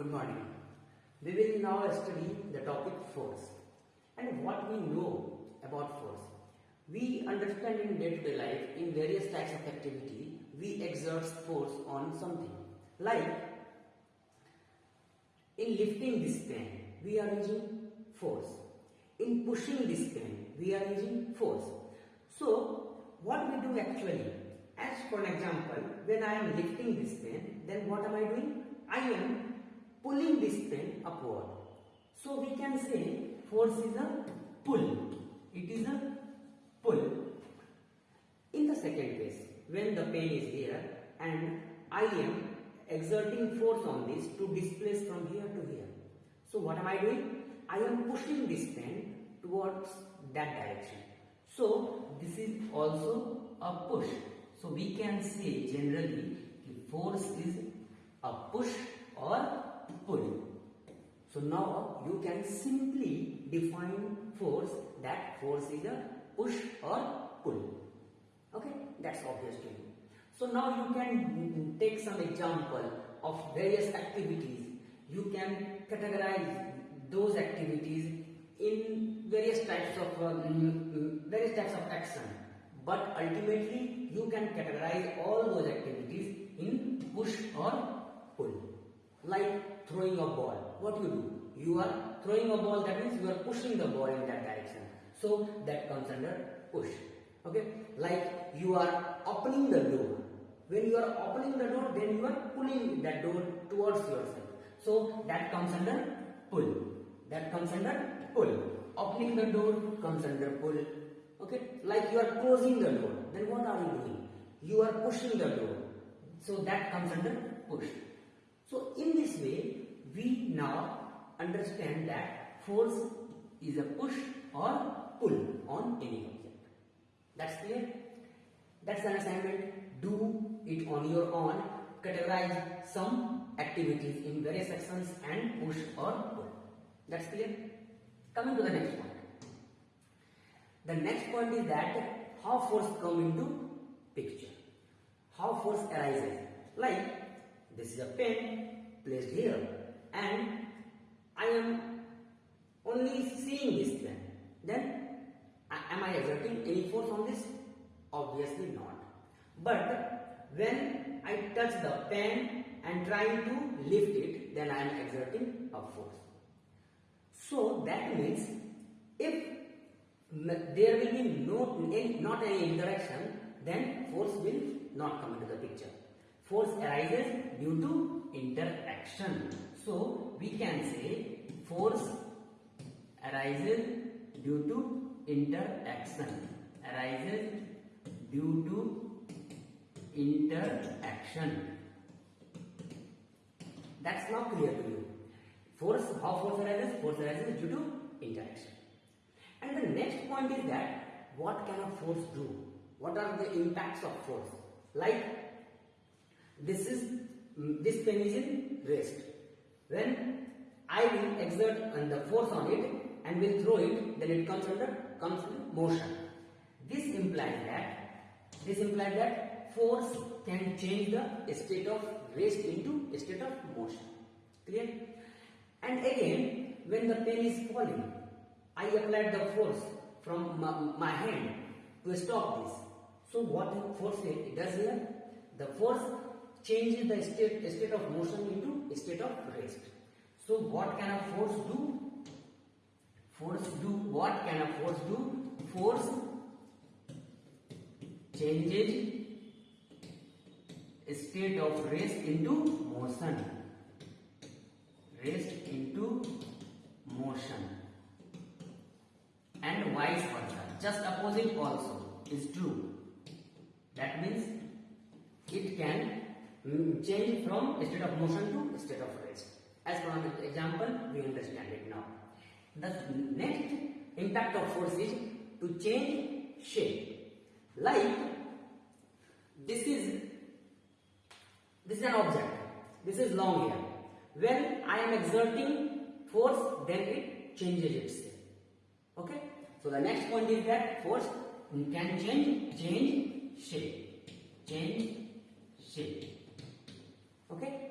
Good morning. We will now study the topic force and what we know about force. We understand in day-to-day life in various types of activity we exert force on something. Like in lifting this pen we are using force. In pushing this pen we are using force. So what we do actually as for an example when I am lifting this pen then what am I doing? I am pulling this pen upward. So we can say force is a pull. It is a pull. In the second case, when the pen is here and I am exerting force on this to displace from here to here. So what am I doing? I am pushing this pen towards that direction. So this is also a push. So we can say generally force is a push or pull. So now you can simply define force that force is a push or pull. Okay, that's obvious to you. So now you can take some example of various activities. You can categorize those activities in various types of um, various types of action. But ultimately, you can categorize all those activities in push or pull. Like throwing a ball. What you do? You are throwing a ball. That means you are pushing the ball in that direction. So that comes under push. Okay. Like you are opening the door. When you are opening the door, then you are pulling that door towards yourself. So that comes under pull. That comes under pull. Opening the door comes under pull. Okay. Like you are closing the door. Then what are you doing? You are pushing the door. So that comes under push. So in this way, we now understand that force is a push or pull on any object. That's clear? That's an assignment. Do it on your own. Categorize some activities in various sections and push or pull. That's clear? Coming to the next point. The next point is that how force come into picture. How force arises. Like this is a pen placed here and I am only seeing this pen. Then am I exerting any force on this? Obviously not. But when I touch the pen and trying to lift it, then I am exerting a force. So that means if there will be no not any interaction, then force will not come into the picture. Force arises due to interaction. So we can say force arises due to interaction. Arises due to interaction. That's not clear to you. Force, how force arises? Force arises due to interaction. And the next point is that what can a force do? What are the impacts of force? Like this is mm, this pen is in rest. When I will exert on the force on it and will throw it, then it comes under comes in motion. This implies that this implies that force can change the state of rest into state of motion. Clear? And again, when the pen is falling, I applied the force from my, my hand to stop this. So what force it does here? The force changes the state, state of motion into state of rest. So what can a force do? Force do what can a force do? Force changes state of rest into motion. Rest into motion. And vice versa. Just opposite also is true. That means it can Mm, change from state of motion to state of rest. As for an example, we understand it now. The next impact of force is to change shape. Like this is this is an object. This is long here. When I am exerting force, then it changes its shape. Okay. So the next point is that force can change change shape. Change shape. Okay.